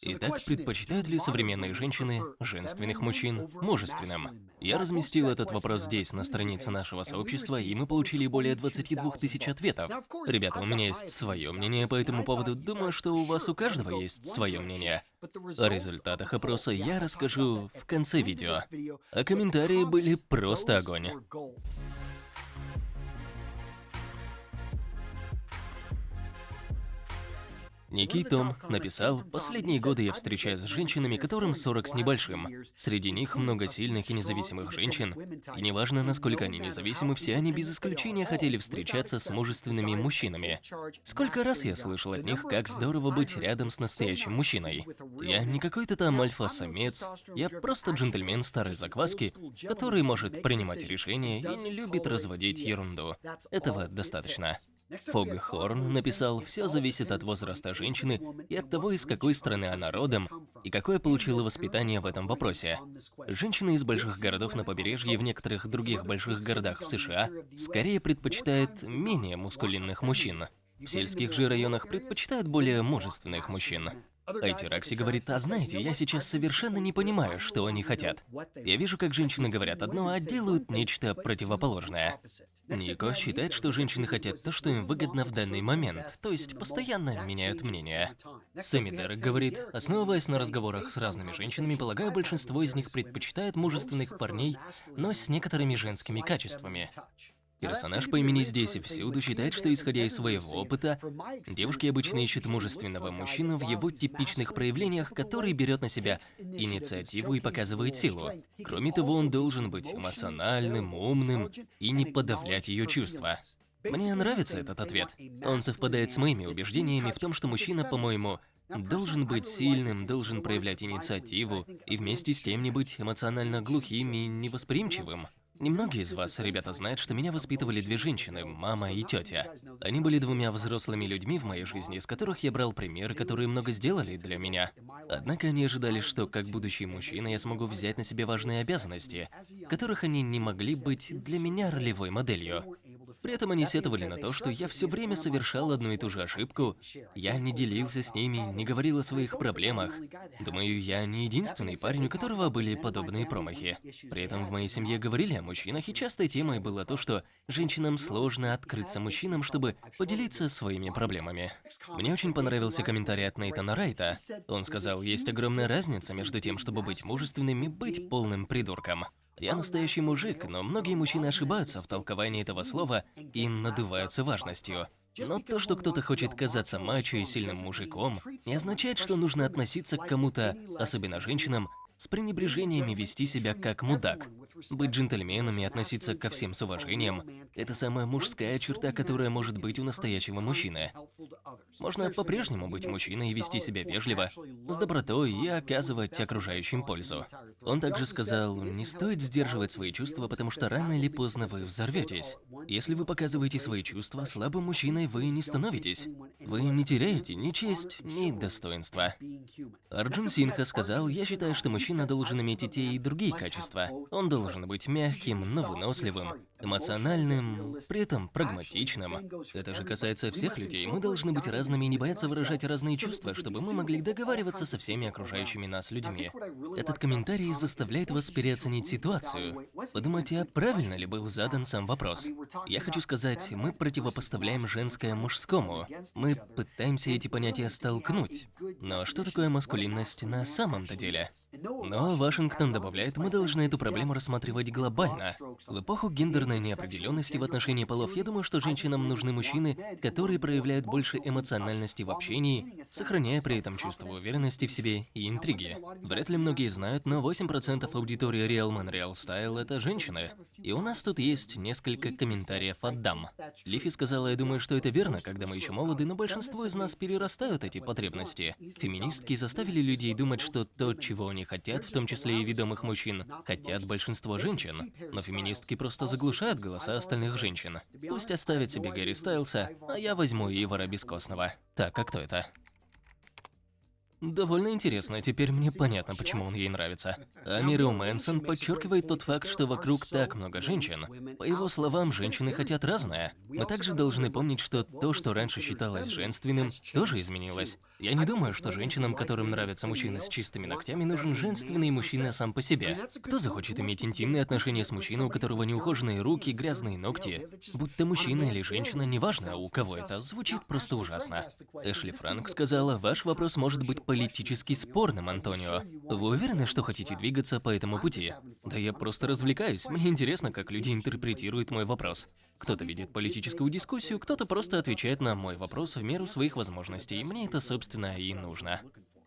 Итак, предпочитают ли современные женщины женственных мужчин мужественным? Я разместил этот вопрос здесь, на странице нашего сообщества, и мы получили более 22 тысяч ответов. Ребята, у меня есть свое мнение по этому поводу, думаю, что у вас у каждого есть свое мнение. О результатах опроса я расскажу в конце видео. А комментарии были просто огонь. Некий Том написал, «Последние годы я встречаюсь с женщинами, которым 40 с небольшим. Среди них много сильных и независимых женщин. И неважно, насколько они независимы, все они без исключения хотели встречаться с мужественными мужчинами. Сколько раз я слышал от них, как здорово быть рядом с настоящим мужчиной. Я не какой-то там альфа-самец, я просто джентльмен старой закваски, который может принимать решения и не любит разводить ерунду. Этого достаточно. Фог Хорн написал, все зависит от возраста женщины и от того, из какой страны она родом и какое получила воспитание в этом вопросе. Женщины из больших городов на побережье и в некоторых других больших городах в США скорее предпочитают менее мускулинных мужчин. В сельских же районах предпочитают более мужественных мужчин. Айтиракси говорит, а знаете, я сейчас совершенно не понимаю, что они хотят. Я вижу, как женщины говорят одно, а делают нечто противоположное. Нико считает, что женщины хотят то, что им выгодно в данный момент, то есть постоянно меняют мнение. Сэмми Дерек говорит, основываясь на разговорах с разными женщинами, полагаю, большинство из них предпочитает мужественных парней, но с некоторыми женскими качествами. Персонаж по имени здесь и всюду считает, что исходя из своего опыта, девушки обычно ищут мужественного мужчину в его типичных проявлениях, который берет на себя инициативу и показывает силу. Кроме того, он должен быть эмоциональным, умным и не подавлять ее чувства. Мне нравится этот ответ. Он совпадает с моими убеждениями в том, что мужчина, по-моему, должен быть сильным, должен проявлять инициативу и вместе с тем не быть эмоционально глухим и невосприимчивым. Немногие из вас, ребята, знают, что меня воспитывали две женщины, мама и тетя. Они были двумя взрослыми людьми в моей жизни, из которых я брал примеры, которые много сделали для меня. Однако они ожидали, что как будущий мужчина я смогу взять на себя важные обязанности, которых они не могли быть для меня ролевой моделью. При этом они сетовали на то, что я все время совершал одну и ту же ошибку, я не делился с ними, не говорил о своих проблемах. Думаю, я не единственный парень, у которого были подобные промахи. При этом в моей семье говорили о мужчинах, и частой темой было то, что женщинам сложно открыться мужчинам, чтобы поделиться своими проблемами. Мне очень понравился комментарий от Нейтана Райта. Он сказал, есть огромная разница между тем, чтобы быть мужественным и быть полным придурком. Я настоящий мужик, но многие мужчины ошибаются в толковании этого слова и надуваются важностью. Но то, что кто-то хочет казаться мачо и сильным мужиком, не означает, что нужно относиться к кому-то, особенно женщинам, с пренебрежением и вести себя как мудак. Быть джентльменом и относиться ко всем с уважением – это самая мужская черта, которая может быть у настоящего мужчины. Можно по-прежнему быть мужчиной и вести себя вежливо, с добротой и оказывать окружающим пользу. Он также сказал, не стоит сдерживать свои чувства, потому что рано или поздно вы взорветесь. Если вы показываете свои чувства, слабым мужчиной вы не становитесь. Вы не теряете ни честь, ни достоинства. Арджун Синха сказал, я считаю, что мужчина Мужчина должен иметь и те, и другие качества. Он должен быть мягким, но выносливым, эмоциональным, при этом прагматичным. Это же касается всех людей. Мы должны быть разными и не бояться выражать разные чувства, чтобы мы могли договариваться со всеми окружающими нас людьми. Этот комментарий заставляет вас переоценить ситуацию. Подумайте, а правильно ли был задан сам вопрос. Я хочу сказать, мы противопоставляем женское мужскому. Мы пытаемся эти понятия столкнуть. Но что такое маскулинность на самом-то деле? Но Вашингтон добавляет, мы должны эту проблему рассматривать глобально. В эпоху гендерной неопределенности в отношении полов, я думаю, что женщинам нужны мужчины, которые проявляют больше эмоциональности в общении, сохраняя при этом чувство уверенности в себе и интриги. Вряд ли многие знают, но 8% аудитории Real Man Real Style – это женщины. И у нас тут есть несколько комментариев от дам. Лифи сказала, я думаю, что это верно, когда мы еще молоды, но большинство из нас перерастают эти потребности. Феминистки заставили людей думать, что то, чего они хотят, хотят, в том числе и ведомых мужчин, хотят большинство женщин. Но феминистки просто заглушают голоса остальных женщин. Пусть оставят себе Гэри Стайлса, а я возьму Ивара Бескостного. Так, а кто это? Довольно интересно, теперь мне понятно, почему он ей нравится. А Мирио Мэнсон подчеркивает тот факт, что вокруг так много женщин. По его словам, женщины хотят разное. Мы также должны помнить, что то, что раньше считалось женственным, тоже изменилось. Я не думаю, что женщинам, которым нравятся мужчины с чистыми ногтями, нужен женственный мужчина сам по себе. Кто захочет иметь интимные отношения с мужчиной, у которого неухоженные руки, грязные ногти? Будь то мужчина или женщина, неважно, у кого это, звучит просто ужасно. Эшли Франк сказала, ваш вопрос может быть политически спорным, Антонио. Вы уверены, что хотите двигаться по этому пути? Да я просто развлекаюсь. Мне интересно, как люди интерпретируют мой вопрос. Кто-то видит политическую дискуссию, кто-то просто отвечает на мой вопрос в меру своих возможностей. Мне это, собственно, и нужно.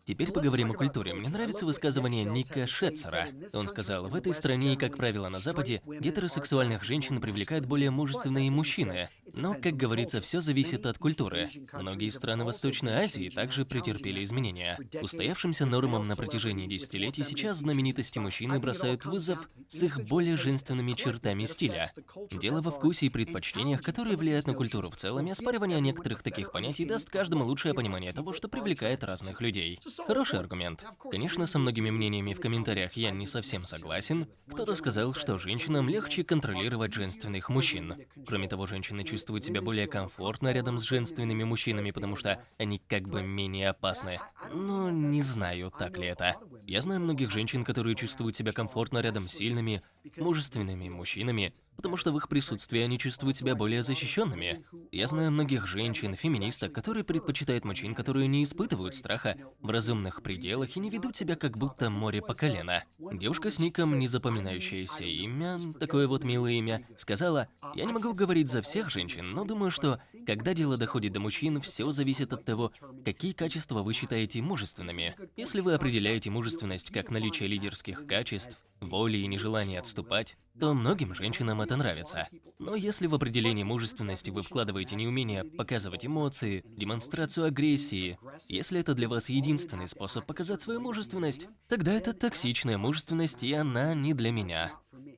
Теперь поговорим о культуре. Мне нравится высказывание Ника Шетцера. Он сказал, в этой стране, как правило на Западе, гетеросексуальных женщин привлекают более мужественные мужчины. Но, как говорится, все зависит от культуры. Многие страны Восточной Азии также претерпели изменения. Устоявшимся нормам на протяжении десятилетий сейчас знаменитости мужчины бросают вызов с их более женственными чертами стиля. Дело во вкусе и предпочтениях, которые влияют на культуру в целом, и оспаривание некоторых таких понятий даст каждому лучшее понимание того, что привлекает разных людей. Хороший аргумент. Конечно, со многими мнениями в комментариях я не совсем согласен. Кто-то сказал, что женщинам легче контролировать женственных мужчин. Кроме того, женщины чувствуют себя более комфортно рядом с женственными мужчинами, потому что они как бы менее опасны. Но не знаю, так ли это. Я знаю многих женщин, которые чувствуют себя комфортно рядом с сильными, мужественными мужчинами, потому что в их присутствии они чувствуют себя более защищенными. Я знаю многих женщин, феминисток, которые предпочитают мужчин, которые не испытывают страха в разумных пределах и не ведут себя как будто море по колено. Девушка с ником «Незапоминающееся имя», такое вот милое имя, сказала, «Я не могу говорить за всех женщин, но думаю, что, когда дело доходит до мужчин, все зависит от того, какие качества вы считаете мужественными. Если вы определяете мужественность как наличие лидерских качеств, воли и нежелания отступать, то многим женщинам это нравится. Но если в определении мужественности вы вкладываете неумение показывать эмоции, демонстрацию агрессии, если это для вас единственный способ показать свою мужественность, тогда это токсичная мужественность, и она не для меня.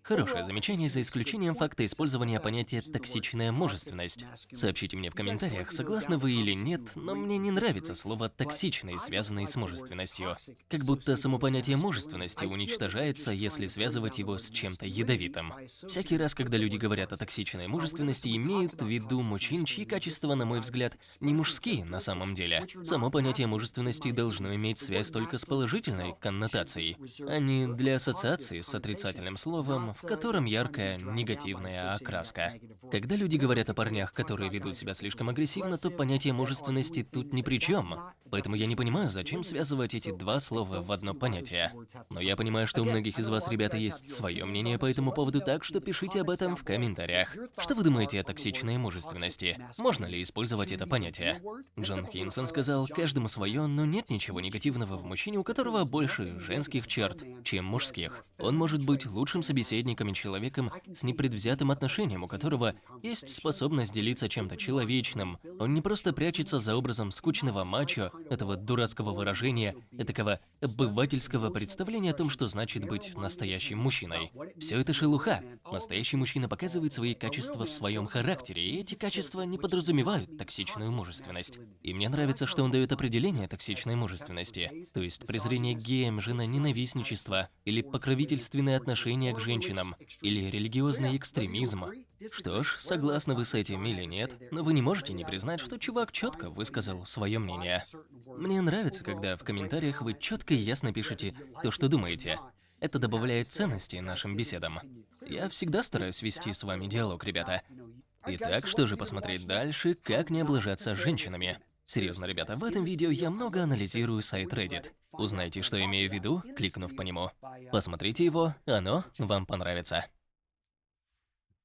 Хорошее замечание за исключением факта использования понятия «токсичная мужественность». Сообщите мне в комментариях, согласны вы или нет, но мне не нравится слово «токсичный», связанный с мужественностью. Как будто само понятие мужественности уничтожается, если связывать его с чем-то ядовитым. Всякий раз, когда люди говорят о токсичной мужественности, имеют в виду мужчин, чьи качества, на мой взгляд, не мужские на самом деле. Само понятие мужественности должно иметь связь только с положительной коннотацией, а не для ассоциации с отрицательным словом, в котором яркая негативная окраска. Когда люди говорят о парнях, которые ведут себя слишком агрессивно, то понятие мужественности тут ни при чем. Поэтому я не понимаю, зачем связывать эти два слова в одно понятие. Но я понимаю, что у многих из вас, ребята, есть свое мнение по этому поводу, так что пишите об этом в комментариях. Что вы думаете о токсичной мужественности? Можно ли использовать это понятие? Джон Хинсон сказал, каждому свое, но нет ничего негативного в мужчине, у которого больше женских черт, чем мужских. Он может быть лучшим собеседником собеседником и человеком с непредвзятым отношением, у которого есть способность делиться чем-то человечным. Он не просто прячется за образом скучного мачо, этого дурацкого выражения, такого обывательского представления о том, что значит быть настоящим мужчиной. Все это шелуха. Настоящий мужчина показывает свои качества в своем характере, и эти качества не подразумевают токсичную мужественность. И мне нравится, что он дает определение токсичной мужественности, то есть презрение геям, ненавистничество или покровительственное отношение к женщинам, женщинам или религиозный экстремизм. Что ж, согласны вы с этим или нет, но вы не можете не признать, что чувак четко высказал свое мнение. Мне нравится, когда в комментариях вы четко и ясно пишете то, что думаете. Это добавляет ценности нашим беседам. Я всегда стараюсь вести с вами диалог, ребята. Итак, что же посмотреть дальше, как не облажаться с женщинами? Серьезно, ребята, в этом видео я много анализирую сайт Reddit. Узнайте, что имею в виду, кликнув по нему. Посмотрите его, оно вам понравится.